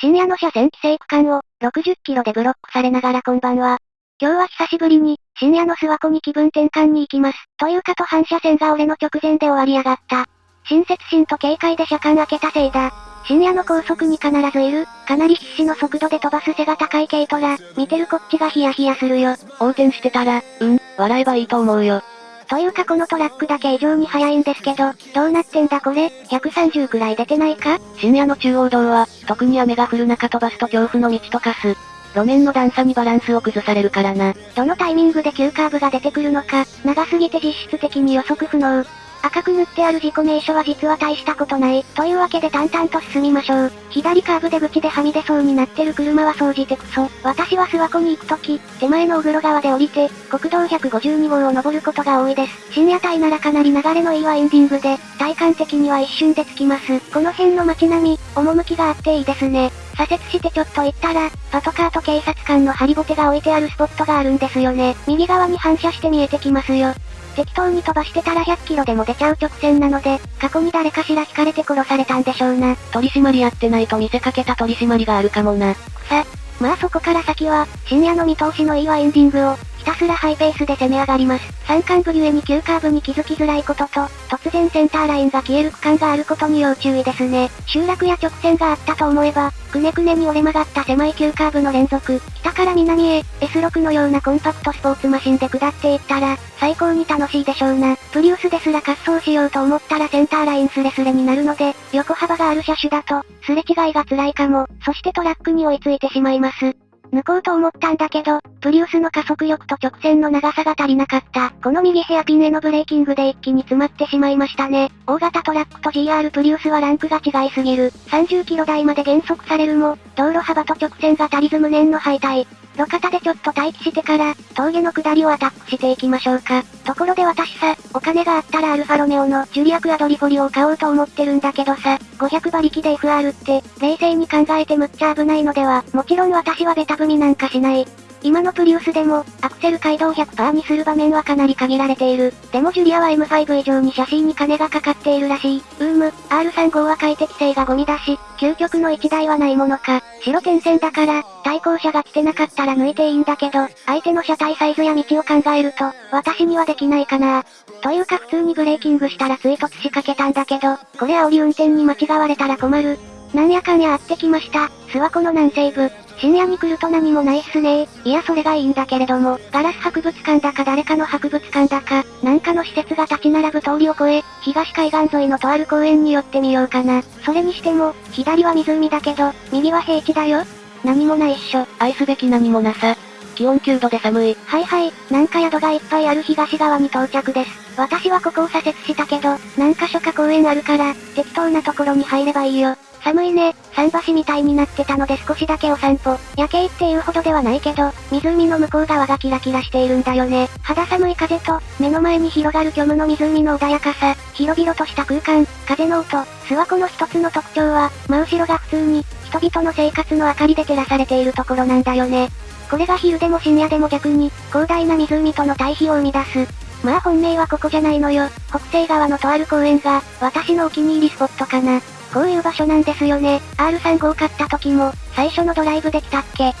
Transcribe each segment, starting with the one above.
深夜の車線規制区間を、60キロでブロックされながらこんばんは。今日は久しぶりに、深夜の諏訪湖に気分転換に行きます。というかと反射線が俺の直前で終わりやがった。親切心と警戒で車間開けたせいだ。深夜の高速に必ずいる、かなり必死の速度で飛ばす背が高い軽トラ、見てるこっちがヒヤヒヤするよ。横転してたら、うん、笑えばいいと思うよ。というかこのトラックだけ異常に速いんですけど、どうなってんだこれ ?130 くらい出てないか？深夜の中央道は、特に雨が降る中飛ばすと恐怖の道と化す。路面の段差にバランスを崩されるからな。どのタイミングで急カーブが出てくるのか、長すぎて実質的に予測不能。赤く塗ってある事故名所は実は大したことない。というわけで淡々と進みましょう。左カーブ出口ではみ出そうになってる車は総じてクソ。私は諏訪湖に行くとき、手前の小黒川で降りて、国道152号を登ることが多いです。深夜帯ならかなり流れのいいワインディングで、体感的には一瞬で着きます。この辺の街並み、趣があっていいですね。左折してちょっと行ったら、パトカーと警察官のハリボテが置いてあるスポットがあるんですよね。右側に反射して見えてきますよ。適当に飛ばしてたら100キロでも出ちゃう直線なので、過去に誰かしら引かれて殺されたんでしょうな。取り締まりやってないと見せかけた取り締まりがあるかもな。さ、まあそこから先は、深夜の見通しのいいワインディングを、ひたすらハイペースで攻め上がります。山間部ゆえに急カーブに気づきづらいことと、突然センターラインが消える区間があることに要注意ですね。集落や直線があったと思えば、くねくねに折れ曲がった狭い急カーブの連続、北から南へ、S6 のようなコンパクトスポーツマシンで下っていったら、最高に楽しいでしょうな。プリウスですら滑走しようと思ったらセンターラインスレスレになるので、横幅がある車種だと、すれ違いが辛いかも。そしてトラックに追いついてしまいます。抜こうと思ったんだけど、プリウスの加速力と直線の長さが足りなかった。この右ヘアピンへのブレーキングで一気に詰まってしまいましたね。大型トラックと GR プリウスはランクが違いすぎる。30キロ台まで減速されるも、道路幅と直線が足りず無念の敗退。路肩でちょっと待機してから、峠の下りをアタックしていきましょうか。ところで私さ、お金があったらアルファロメオのジュリアクアドリフォリオを買おうと思ってるんだけどさ、500馬力で FR って、冷静に考えてむっちゃ危ないのでは、もちろん私はベタ踏みなんかしない。今のプリウスでも、アクセル街道100%にする場面はかなり限られている。でもジュリアは M5 以上にシャシーに金がかかっているらしい。うーむ、R35 は快適性がゴミだし、究極の1台はないものか。白点線だから、対向車が来てなかったら抜いていいんだけど、相手の車体サイズや道を考えると、私にはできないかな。というか普通にブレーキングしたら追突しかけたんだけど、これ煽り運転に間違われたら困る。なんやかんやあってきました。諏訪湖の南西部。深夜に来ると何もないっすねいやそれがいいんだけれども、ガラス博物館だか誰かの博物館だか、なんかの施設が立ち並ぶ通りを越え、東海岸沿いのとある公園に寄ってみようかな。それにしても、左は湖だけど、右は平地だよ。何もないっしょ。愛すべき何もなさ。気温9度で寒い。はいはい、なんか宿がいっぱいある東側に到着です。私はここを左折したけど、何箇所か公園あるから、適当なところに入ればいいよ。寒いね、桟橋みたいになってたので少しだけお散歩。夜景っていうほどではないけど、湖の向こう側がキラキラしているんだよね。肌寒い風と、目の前に広がる虚無の湖の穏やかさ、広々とした空間、風の音、諏訪湖の一つの特徴は、真後ろが普通に、人々の生活の明かりで照らされているところなんだよね。これが昼でも深夜でも逆に、広大な湖との対比を生み出す。まあ本命はここじゃないのよ。北西側のとある公園が、私のお気に入りスポットかな。こういう場所なんですよね。R35 買った時も、最初のドライブできたっけ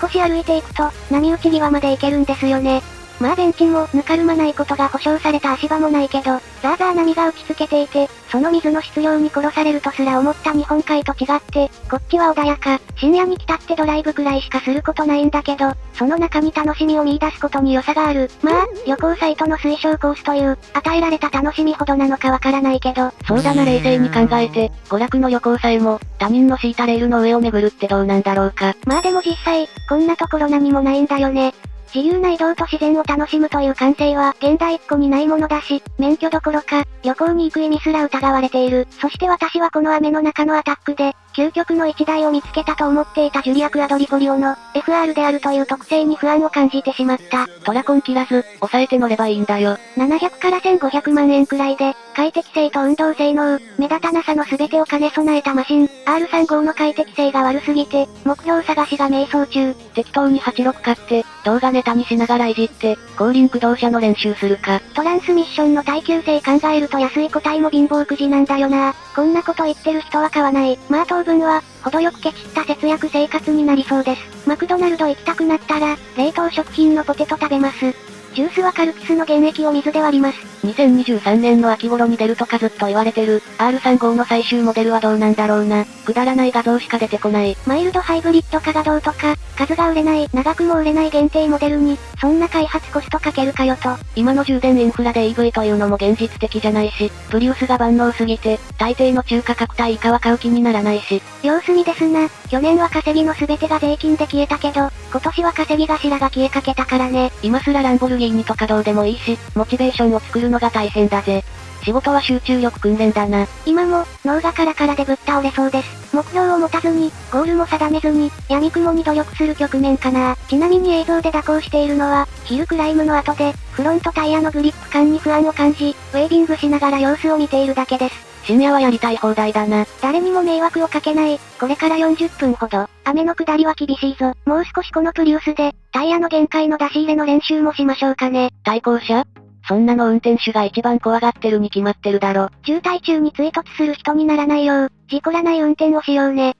少し歩いていくと、波打ち際まで行けるんですよね。まあベンチもぬかるまないことが保証された足場もないけど、ザーザー波が打ちつけていて、その水の質量に殺されるとすら思った日本海と違って、こっちは穏やか、深夜に来たってドライブくらいしかすることないんだけど、その中に楽しみを見出すことに良さがある。まあ、旅行サイトの推奨コースという、与えられた楽しみほどなのかわからないけど。そうだな冷静に考えて、娯楽の旅行さえも、他人の敷いたレールの上を巡るってどうなんだろうか。まあでも実際、こんなところ何もないんだよね。自由な移動と自然を楽しむという感性は現代っ子にないものだし、免許どころか、旅行に行く意味すら疑われている。そして私はこの雨の中のアタックで、究極の一台を見つけたと思っていたジュリア・クアドリフォリオの FR であるという特性に不安を感じてしまった。トラコン切らず、抑えて乗ればいいんだよ。700から1500万円くらいで、快適性と運動性能、目立たなさの全てを兼ね備えたマシン、R35 の快適性が悪すぎて、目標探しが迷走中。適当に86買って、動画ネタにしながらいじって、後輪駆動車の練習するか。トランスミッションの耐久性考えると安い個体も貧乏くじなんだよな。こんなこと言ってる人は買わない。まあ当当分は、程よくケチった節約生活になりそうです。マクドナルド行きたくなったら、冷凍食品のポテト食べます。ジュースはカルピスの原液を水で割ります。2023年の秋頃に出るとかずっと言われてる、R35 の最終モデルはどうなんだろうな。くだらない画像しか出てこない。マイルドハイブリッド化がどうとか、数が売れない、長くも売れない限定モデルに、そんな開発コストかけるかよと。今の充電インフラで EV というのも現実的じゃないし、プリウスが万能すぎて、大抵の中価格帯以下は買う気にならないし。様子見ですな。去年は稼ぎの全てが税金で消えたけど、今年は稼ぎ頭が消えかけたからね。今すらランボルギーニとかどうでもいいし、モチベーションを作るのが大変だぜ。仕事は集中力訓練だな。今も、脳がカラカラでぶっ倒れそうです。目標を持たずに、ゴールも定めずに、闇雲に努力する局面かな。ちなみに映像で蛇行しているのは、ヒルクライムの後で、フロントタイヤのグリップ感に不安を感じ、ウェービングしながら様子を見ているだけです。深夜はやりたい放題だな。誰にも迷惑をかけない。これから40分ほど。雨の下りは厳しいぞ。もう少しこのプリウスで、タイヤの限界の出し入れの練習もしましょうかね。対向車？そんなの運転手が一番怖がってるに決まってるだろ。渋滞中に追突する人にならないよう、事故らない運転をしようね。